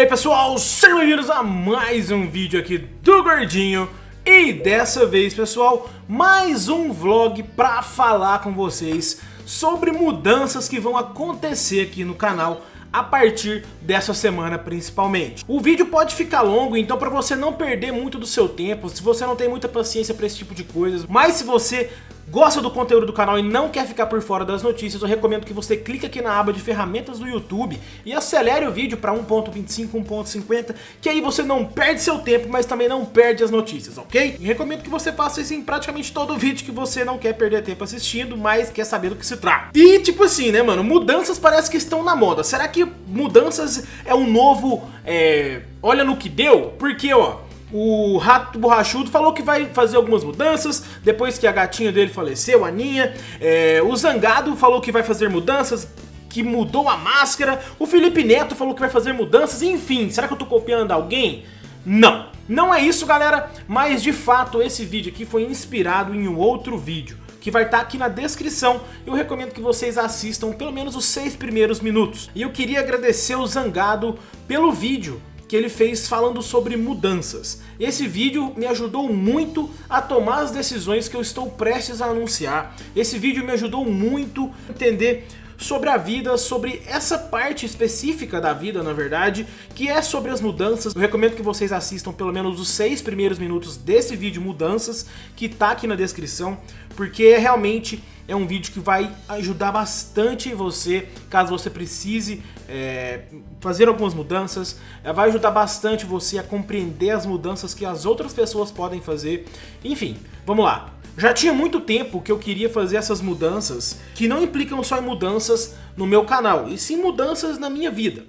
aí pessoal, sejam bem-vindos a mais um vídeo aqui do Gordinho E dessa vez pessoal, mais um vlog pra falar com vocês sobre mudanças que vão acontecer aqui no canal a partir dessa semana principalmente. O vídeo pode ficar longo, então para você não perder muito do seu tempo, se você não tem muita paciência para esse tipo de coisas, mas se você gosta do conteúdo do canal e não quer ficar por fora das notícias, eu recomendo que você clique aqui na aba de ferramentas do YouTube e acelere o vídeo para 1.25, 1.50, que aí você não perde seu tempo, mas também não perde as notícias, ok? E recomendo que você faça isso em praticamente todo vídeo que você não quer perder tempo assistindo, mas quer saber do que se trata. E tipo assim, né, mano, mudanças parece que estão na moda. Será que mudanças é um novo, é... olha no que deu? Porque, ó... O Rato Borrachudo falou que vai fazer algumas mudanças depois que a gatinha dele faleceu, a Ninha. É, o Zangado falou que vai fazer mudanças, que mudou a máscara. O Felipe Neto falou que vai fazer mudanças. Enfim, será que eu tô copiando alguém? Não. Não é isso, galera, mas de fato esse vídeo aqui foi inspirado em um outro vídeo que vai estar tá aqui na descrição. Eu recomendo que vocês assistam pelo menos os seis primeiros minutos. E eu queria agradecer o Zangado pelo vídeo, que ele fez falando sobre mudanças. Esse vídeo me ajudou muito a tomar as decisões que eu estou prestes a anunciar. Esse vídeo me ajudou muito a entender sobre a vida, sobre essa parte específica da vida, na verdade, que é sobre as mudanças. Eu recomendo que vocês assistam pelo menos os seis primeiros minutos desse vídeo Mudanças, que tá aqui na descrição, porque realmente é um vídeo que vai ajudar bastante você, caso você precise é, fazer algumas mudanças, é, vai ajudar bastante você a compreender as mudanças que as outras pessoas podem fazer. Enfim, vamos lá. Já tinha muito tempo que eu queria fazer essas mudanças, que não implicam só em mudanças no meu canal, e sim mudanças na minha vida.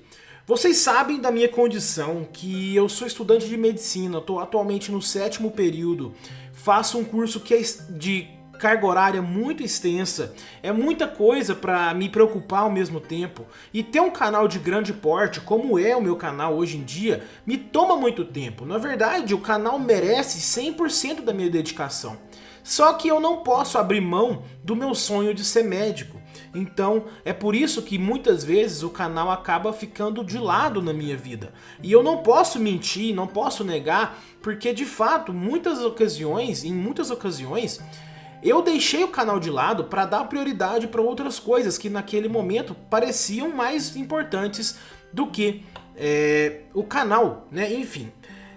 Vocês sabem da minha condição, que eu sou estudante de medicina, estou atualmente no sétimo período, faço um curso que é de carga horária muito extensa, é muita coisa para me preocupar ao mesmo tempo. E ter um canal de grande porte, como é o meu canal hoje em dia, me toma muito tempo. Na verdade, o canal merece 100% da minha dedicação. Só que eu não posso abrir mão do meu sonho de ser médico. Então é por isso que muitas vezes o canal acaba ficando de lado na minha vida. E eu não posso mentir, não posso negar, porque de fato, muitas ocasiões, em muitas ocasiões, eu deixei o canal de lado para dar prioridade para outras coisas que naquele momento pareciam mais importantes do que é, o canal, né? Enfim,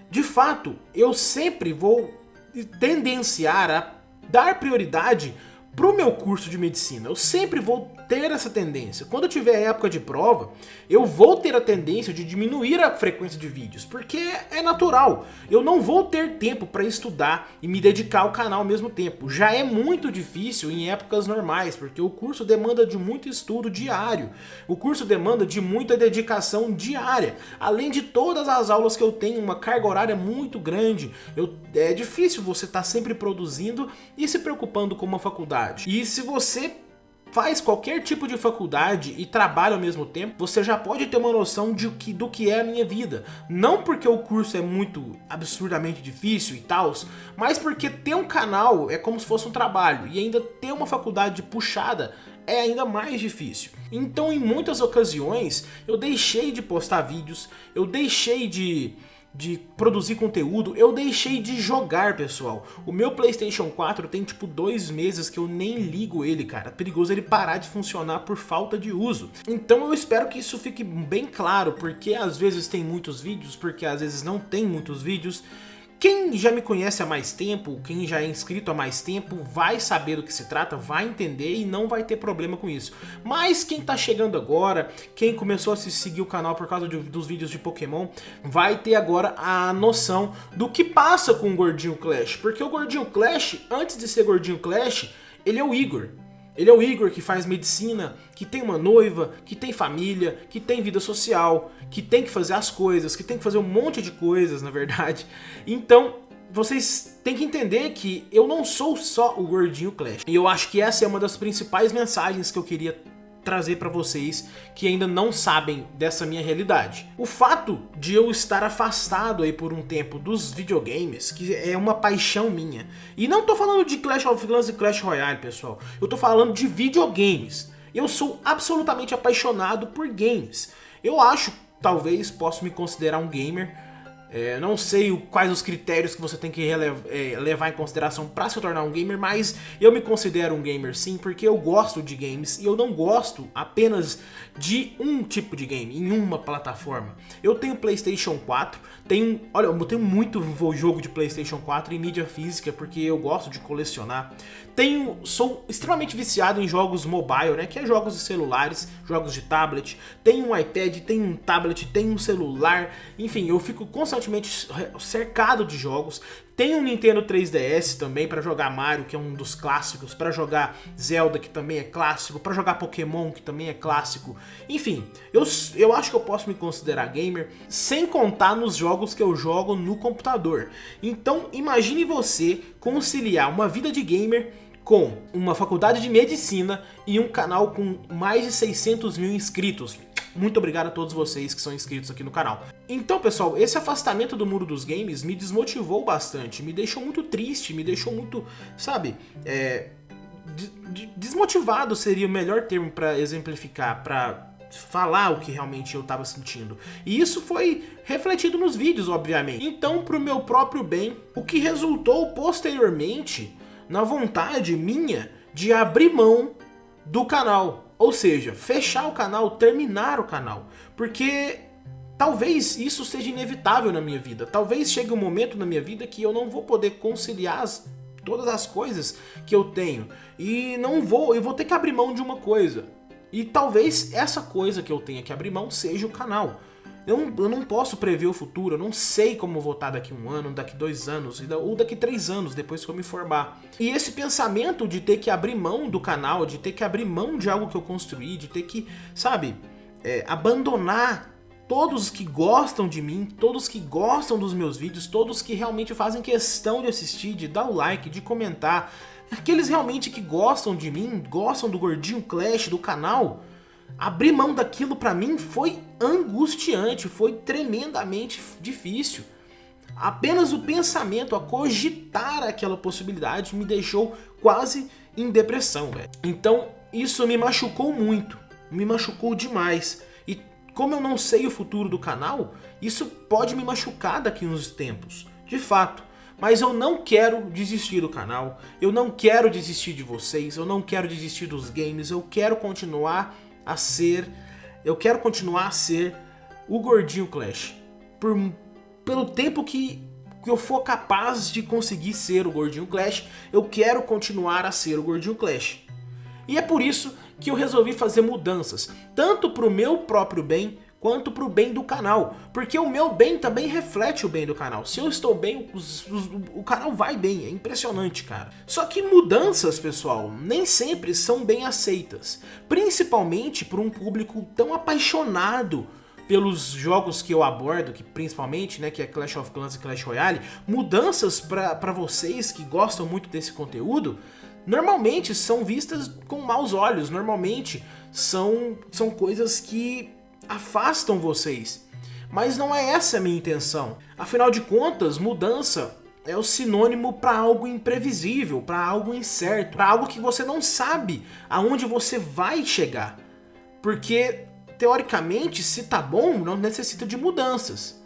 de fato, eu sempre vou tendenciar a dar prioridade para o meu curso de medicina. Eu sempre vou ter essa tendência. Quando eu tiver época de prova, eu vou ter a tendência de diminuir a frequência de vídeos, porque é natural. Eu não vou ter tempo para estudar e me dedicar ao canal ao mesmo tempo. Já é muito difícil em épocas normais, porque o curso demanda de muito estudo diário. O curso demanda de muita dedicação diária. Além de todas as aulas que eu tenho, uma carga horária muito grande. Eu, é difícil você estar tá sempre produzindo e se preocupando com uma faculdade. E se você faz qualquer tipo de faculdade e trabalha ao mesmo tempo, você já pode ter uma noção de que, do que é a minha vida. Não porque o curso é muito absurdamente difícil e tal, mas porque ter um canal é como se fosse um trabalho e ainda ter uma faculdade puxada é ainda mais difícil. Então em muitas ocasiões eu deixei de postar vídeos, eu deixei de de produzir conteúdo, eu deixei de jogar, pessoal. O meu Playstation 4 tem tipo dois meses que eu nem ligo ele, cara. Perigoso ele parar de funcionar por falta de uso. Então eu espero que isso fique bem claro, porque às vezes tem muitos vídeos, porque às vezes não tem muitos vídeos. Quem já me conhece há mais tempo, quem já é inscrito há mais tempo, vai saber do que se trata, vai entender e não vai ter problema com isso. Mas quem tá chegando agora, quem começou a se seguir o canal por causa de, dos vídeos de Pokémon, vai ter agora a noção do que passa com o Gordinho Clash. Porque o Gordinho Clash, antes de ser Gordinho Clash, ele é o Igor. Ele é o Igor que faz medicina, que tem uma noiva, que tem família, que tem vida social, que tem que fazer as coisas, que tem que fazer um monte de coisas, na verdade. Então, vocês têm que entender que eu não sou só o Gordinho Clash. E eu acho que essa é uma das principais mensagens que eu queria trazer para vocês que ainda não sabem dessa minha realidade. O fato de eu estar afastado aí por um tempo dos videogames, que é uma paixão minha, e não tô falando de Clash of Clans e Clash Royale, pessoal, eu tô falando de videogames. Eu sou absolutamente apaixonado por games. Eu acho talvez possa me considerar um gamer. É, não sei quais os critérios que você tem que é, levar em consideração para se tornar um gamer, mas eu me considero um gamer sim, porque eu gosto de games e eu não gosto apenas de um tipo de game, em uma plataforma. Eu tenho Playstation 4, tenho, olha, eu tenho muito jogo de Playstation 4 em mídia física, porque eu gosto de colecionar. Tenho, sou extremamente viciado em jogos mobile, né, que é jogos de celulares, jogos de tablet. Tenho um iPad, tenho um tablet, tenho um celular, enfim, eu fico constantemente constantemente cercado de jogos. Tem um Nintendo 3DS também para jogar Mario, que é um dos clássicos, para jogar Zelda, que também é clássico, para jogar Pokémon, que também é clássico. Enfim, eu, eu acho que eu posso me considerar gamer sem contar nos jogos que eu jogo no computador. Então, imagine você conciliar uma vida de gamer com uma faculdade de medicina e um canal com mais de 600 mil inscritos. Muito obrigado a todos vocês que são inscritos aqui no canal. Então, pessoal, esse afastamento do mundo dos games me desmotivou bastante, me deixou muito triste, me deixou muito, sabe, é, desmotivado seria o melhor termo para exemplificar, para falar o que realmente eu estava sentindo. E isso foi refletido nos vídeos, obviamente. Então, para o meu próprio bem, o que resultou posteriormente na vontade minha de abrir mão do canal. Ou seja, fechar o canal, terminar o canal. Porque talvez isso seja inevitável na minha vida. Talvez chegue um momento na minha vida que eu não vou poder conciliar as, todas as coisas que eu tenho. E não vou, eu vou ter que abrir mão de uma coisa. E talvez essa coisa que eu tenha que abrir mão seja o canal. Eu não, eu não posso prever o futuro, eu não sei como vou estar daqui um ano, daqui dois anos, ou daqui três anos, depois que eu me formar. E esse pensamento de ter que abrir mão do canal, de ter que abrir mão de algo que eu construí, de ter que, sabe, é, abandonar todos que gostam de mim, todos que gostam dos meus vídeos, todos que realmente fazem questão de assistir, de dar o like, de comentar, aqueles realmente que gostam de mim, gostam do Gordinho Clash, do canal, Abrir mão daquilo para mim foi angustiante, foi tremendamente difícil. Apenas o pensamento, a cogitar aquela possibilidade me deixou quase em depressão, velho. Então isso me machucou muito, me machucou demais. Como eu não sei o futuro do canal, isso pode me machucar daqui uns tempos, de fato. Mas eu não quero desistir do canal, eu não quero desistir de vocês, eu não quero desistir dos games, eu quero continuar a ser, eu quero continuar a ser o Gordinho Clash. Por, pelo tempo que, que eu for capaz de conseguir ser o Gordinho Clash, eu quero continuar a ser o Gordinho Clash. E é por isso que eu resolvi fazer mudanças, tanto para o meu próprio bem, quanto para o bem do canal. Porque o meu bem também reflete o bem do canal. Se eu estou bem, os, os, o canal vai bem. É impressionante, cara. Só que mudanças, pessoal, nem sempre são bem aceitas. Principalmente por um público tão apaixonado pelos jogos que eu abordo, que principalmente, né, que é Clash of Clans e Clash Royale, mudanças para vocês que gostam muito desse conteúdo, normalmente são vistas com maus olhos, normalmente são, são coisas que afastam vocês. Mas não é essa a minha intenção. Afinal de contas, mudança é o sinônimo para algo imprevisível, para algo incerto, para algo que você não sabe aonde você vai chegar. Porque, teoricamente, se tá bom, não necessita de mudanças.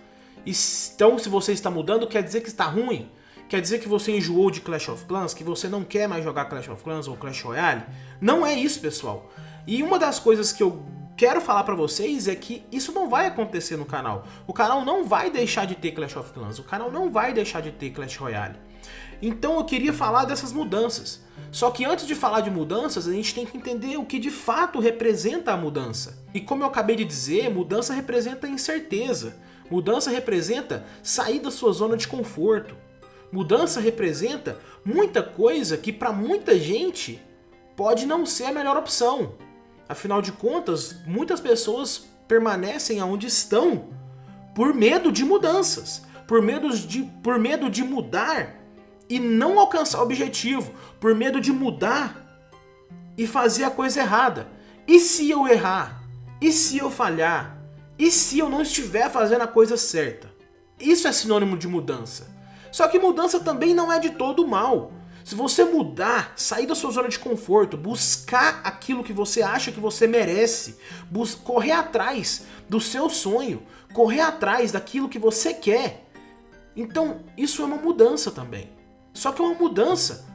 Então, se você está mudando, quer dizer que está ruim? Quer dizer que você enjoou de Clash of Clans? Que você não quer mais jogar Clash of Clans ou Clash Royale? Não é isso, pessoal. E uma das coisas que eu quero falar pra vocês é que isso não vai acontecer no canal. O canal não vai deixar de ter Clash of Clans, o canal não vai deixar de ter Clash Royale. Então eu queria falar dessas mudanças. Só que antes de falar de mudanças, a gente tem que entender o que de fato representa a mudança. E como eu acabei de dizer, mudança representa incerteza. Mudança representa sair da sua zona de conforto. Mudança representa muita coisa que para muita gente pode não ser a melhor opção. Afinal de contas, muitas pessoas permanecem onde estão por medo de mudanças, por medo de, por medo de mudar e não alcançar o objetivo, por medo de mudar e fazer a coisa errada. E se eu errar? E se eu falhar? E se eu não estiver fazendo a coisa certa? Isso é sinônimo de mudança. Só que mudança também não é de todo mal. Se você mudar, sair da sua zona de conforto, buscar aquilo que você acha que você merece, correr atrás do seu sonho, correr atrás daquilo que você quer, então isso é uma mudança também. Só que é uma mudança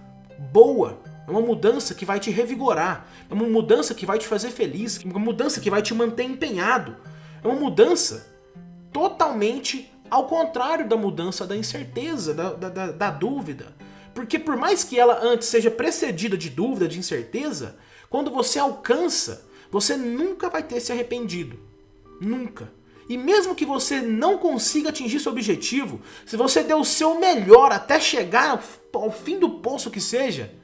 boa, é uma mudança que vai te revigorar, é uma mudança que vai te fazer feliz, é uma mudança que vai te manter empenhado, é uma mudança totalmente ao contrário da mudança da incerteza, da, da, da dúvida. Porque por mais que ela antes seja precedida de dúvida, de incerteza, quando você alcança, você nunca vai ter se arrependido. Nunca. E mesmo que você não consiga atingir seu objetivo, se você der o seu melhor até chegar ao fim do poço que seja,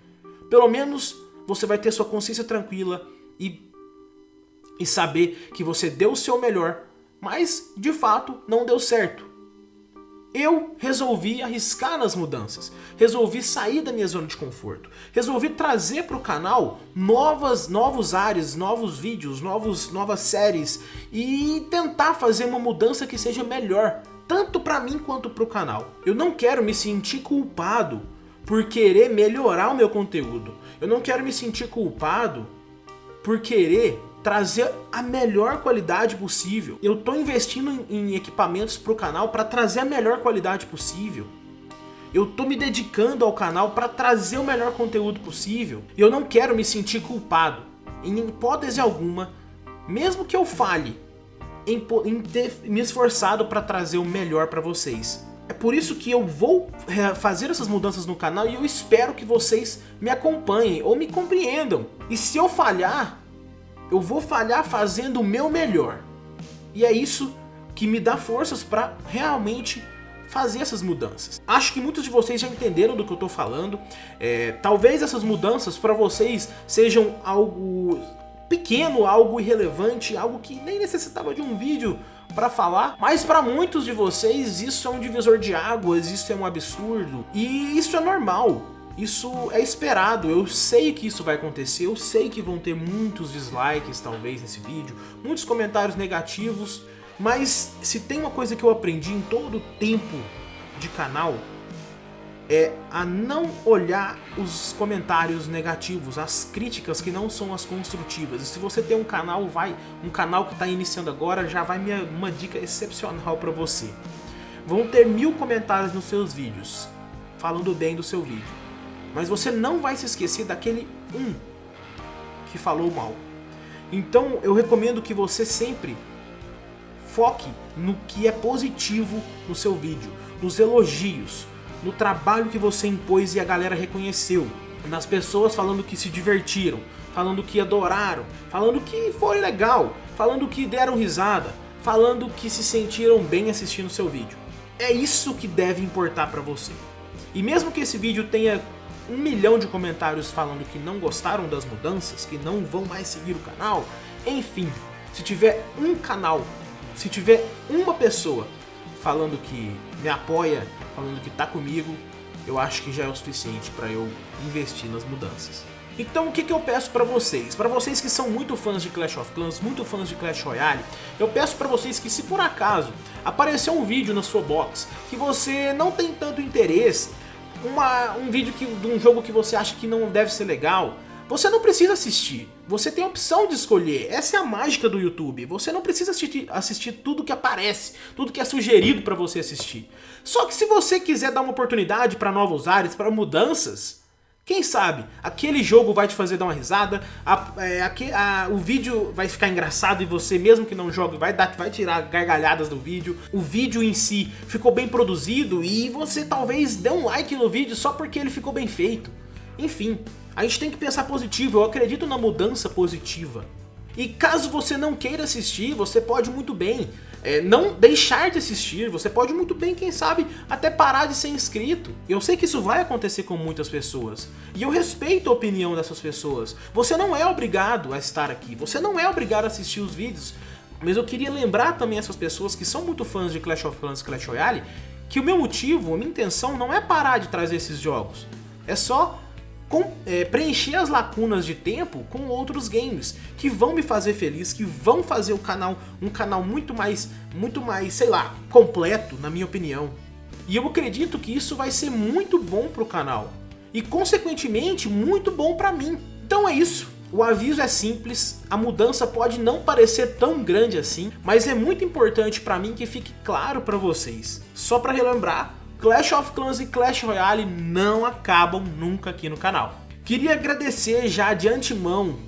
pelo menos você vai ter sua consciência tranquila e, e saber que você deu o seu melhor, mas de fato não deu certo. Eu resolvi arriscar nas mudanças, resolvi sair da minha zona de conforto, resolvi trazer para o canal novas, novos áreas, novos vídeos, novos, novas séries e tentar fazer uma mudança que seja melhor, tanto para mim quanto para o canal. Eu não quero me sentir culpado por querer melhorar o meu conteúdo, eu não quero me sentir culpado por querer trazer a melhor qualidade possível. Eu estou investindo em, em equipamentos para o canal para trazer a melhor qualidade possível. Eu estou me dedicando ao canal para trazer o melhor conteúdo possível. E eu não quero me sentir culpado, em hipótese alguma, mesmo que eu falhe em, em ter me esforçado para trazer o melhor para vocês. É por isso que eu vou é, fazer essas mudanças no canal e eu espero que vocês me acompanhem ou me compreendam. E se eu falhar, eu vou falhar fazendo o meu melhor. E é isso que me dá forças para realmente fazer essas mudanças. Acho que muitos de vocês já entenderam do que eu estou falando. É, talvez essas mudanças para vocês sejam algo pequeno, algo irrelevante, algo que nem necessitava de um vídeo para falar, mas para muitos de vocês isso é um divisor de águas, isso é um absurdo e isso é normal. Isso é esperado, eu sei que isso vai acontecer, eu sei que vão ter muitos dislikes talvez nesse vídeo, muitos comentários negativos, mas se tem uma coisa que eu aprendi em todo o tempo de canal, é a não olhar os comentários negativos, as críticas que não são as construtivas. E se você tem um canal, vai, um canal que está iniciando agora, já vai minha, uma dica excepcional para você. Vão ter mil comentários nos seus vídeos, falando bem do seu vídeo. Mas você não vai se esquecer daquele um que falou mal. Então eu recomendo que você sempre foque no que é positivo no seu vídeo, nos elogios, no trabalho que você impôs e a galera reconheceu, nas pessoas falando que se divertiram, falando que adoraram, falando que foi legal, falando que deram risada, falando que se sentiram bem assistindo seu vídeo. É isso que deve importar para você. E mesmo que esse vídeo tenha um milhão de comentários falando que não gostaram das mudanças, que não vão mais seguir o canal, enfim, se tiver um canal, se tiver uma pessoa falando que me apoia, falando que tá comigo, eu acho que já é o suficiente para eu investir nas mudanças. Então o que, que eu peço para vocês? Para vocês que são muito fãs de Clash of Clans, muito fãs de Clash Royale, eu peço para vocês que se por acaso aparecer um vídeo na sua box que você não tem tanto interesse, uma, um vídeo que, de um jogo que você acha que não deve ser legal, você não precisa assistir. Você tem a opção de escolher. Essa é a mágica do YouTube. Você não precisa assistir, assistir tudo que aparece, tudo que é sugerido para você assistir. Só que se você quiser dar uma oportunidade para novos ares, para mudanças, quem sabe, aquele jogo vai te fazer dar uma risada, a, é, a, a, o vídeo vai ficar engraçado e você, mesmo que não jogue, vai, dar, vai tirar gargalhadas do vídeo. O vídeo em si ficou bem produzido e você talvez dê um like no vídeo só porque ele ficou bem feito. Enfim, a gente tem que pensar positivo, eu acredito na mudança positiva. E caso você não queira assistir, você pode muito bem é, não deixar de assistir, você pode muito bem, quem sabe, até parar de ser inscrito. Eu sei que isso vai acontecer com muitas pessoas, e eu respeito a opinião dessas pessoas. Você não é obrigado a estar aqui, você não é obrigado a assistir os vídeos, mas eu queria lembrar também essas pessoas que são muito fãs de Clash of Clans e Clash Royale, que o meu motivo, a minha intenção não é parar de trazer esses jogos, é só com, é, preencher as lacunas de tempo com outros games que vão me fazer feliz, que vão fazer o canal um canal muito mais, muito mais, sei lá, completo, na minha opinião. E eu acredito que isso vai ser muito bom pro canal. e consequentemente muito bom para mim. Então é isso. O aviso é simples, a mudança pode não parecer tão grande assim, mas é muito importante para mim que fique claro para vocês. Só para relembrar, Clash of Clans e Clash Royale não acabam nunca aqui no canal. Queria agradecer já de antemão,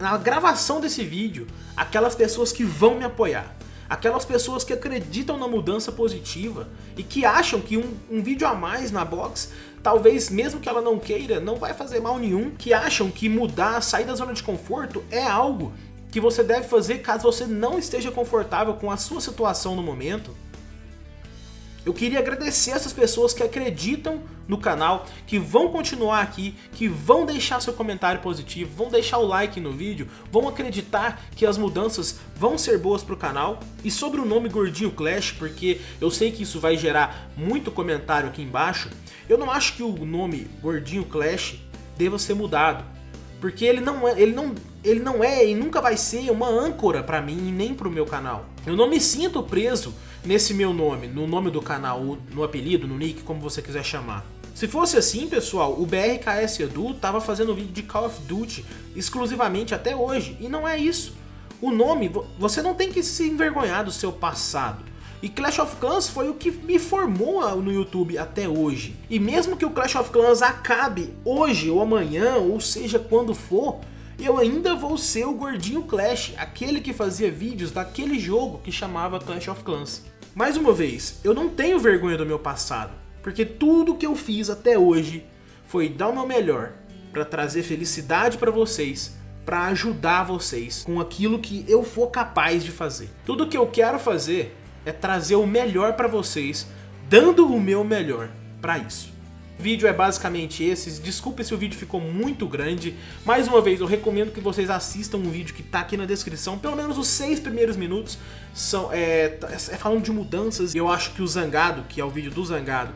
na gravação desse vídeo, aquelas pessoas que vão me apoiar. Aquelas pessoas que acreditam na mudança positiva e que acham que um, um vídeo a mais na box, talvez mesmo que ela não queira, não vai fazer mal nenhum. Que acham que mudar, sair da zona de conforto é algo que você deve fazer caso você não esteja confortável com a sua situação no momento. Eu queria agradecer essas pessoas que acreditam no canal, que vão continuar aqui, que vão deixar seu comentário positivo, vão deixar o like no vídeo, vão acreditar que as mudanças vão ser boas para o canal. E sobre o nome Gordinho Clash, porque eu sei que isso vai gerar muito comentário aqui embaixo, eu não acho que o nome Gordinho Clash deva ser mudado. Porque ele não é, ele não, ele não é e nunca vai ser uma âncora para mim e nem para o meu canal. Eu não me sinto preso nesse meu nome, no nome do canal, no apelido, no nick, como você quiser chamar. Se fosse assim, pessoal, o BRKS Edu tava fazendo vídeo de Call of Duty exclusivamente até hoje, e não é isso. O nome, você não tem que se envergonhar do seu passado. E Clash of Clans foi o que me formou no YouTube até hoje. E mesmo que o Clash of Clans acabe hoje ou amanhã, ou seja quando for, eu ainda vou ser o gordinho Clash, aquele que fazia vídeos daquele jogo que chamava Clash of Clans. Mais uma vez, eu não tenho vergonha do meu passado, porque tudo que eu fiz até hoje foi dar o meu melhor para trazer felicidade para vocês, para ajudar vocês com aquilo que eu for capaz de fazer. Tudo que eu quero fazer é trazer o melhor para vocês, dando o meu melhor para isso. O vídeo é basicamente esse, desculpe se o vídeo ficou muito grande, mais uma vez eu recomendo que vocês assistam um vídeo que tá aqui na descrição, pelo menos os seis primeiros minutos são é, é falando de mudanças, eu acho que o Zangado, que é o vídeo do Zangado,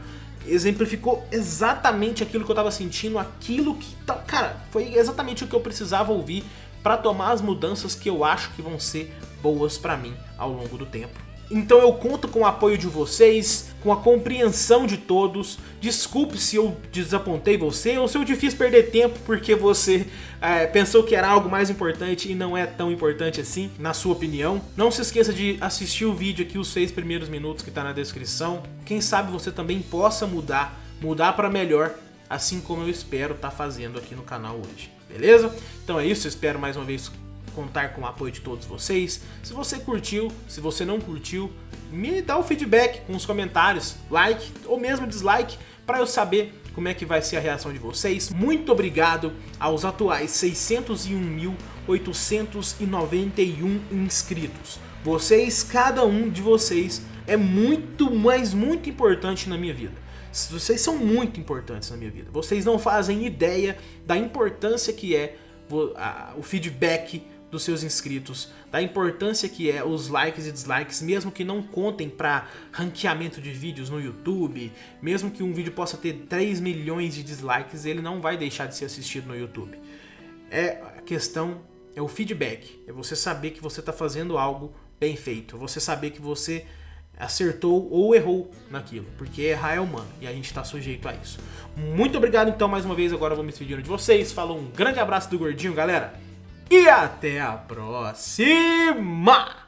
exemplificou exatamente aquilo que eu tava sentindo, aquilo que... Tá, cara, foi exatamente o que eu precisava ouvir para tomar as mudanças que eu acho que vão ser boas para mim ao longo do tempo. Então eu conto com o apoio de vocês, com a compreensão de todos. Desculpe se eu desapontei você ou se eu te fiz perder tempo porque você é, pensou que era algo mais importante e não é tão importante assim, na sua opinião. Não se esqueça de assistir o vídeo aqui, os seis primeiros minutos que está na descrição. Quem sabe você também possa mudar, mudar para melhor, assim como eu espero estar tá fazendo aqui no canal hoje. Beleza? Então é isso, espero mais uma vez contar com o apoio de todos vocês. Se você curtiu, se você não curtiu, me dá o feedback com os comentários, like ou mesmo dislike, para eu saber como é que vai ser a reação de vocês. Muito obrigado aos atuais 601.891 inscritos. Vocês, cada um de vocês, é muito, mas muito importante na minha vida. Vocês são muito importantes na minha vida. Vocês não fazem ideia da importância que é o feedback dos seus inscritos, da importância que é os likes e dislikes, mesmo que não contem para ranqueamento de vídeos no YouTube, mesmo que um vídeo possa ter 3 milhões de dislikes, ele não vai deixar de ser assistido no YouTube. É a questão é o feedback, é você saber que você está fazendo algo bem feito, você saber que você acertou ou errou naquilo, porque errar é humano e a gente está sujeito a isso. Muito obrigado então mais uma vez, agora eu vou me despedindo de vocês, falou um grande abraço do Gordinho, galera! E até a próxima!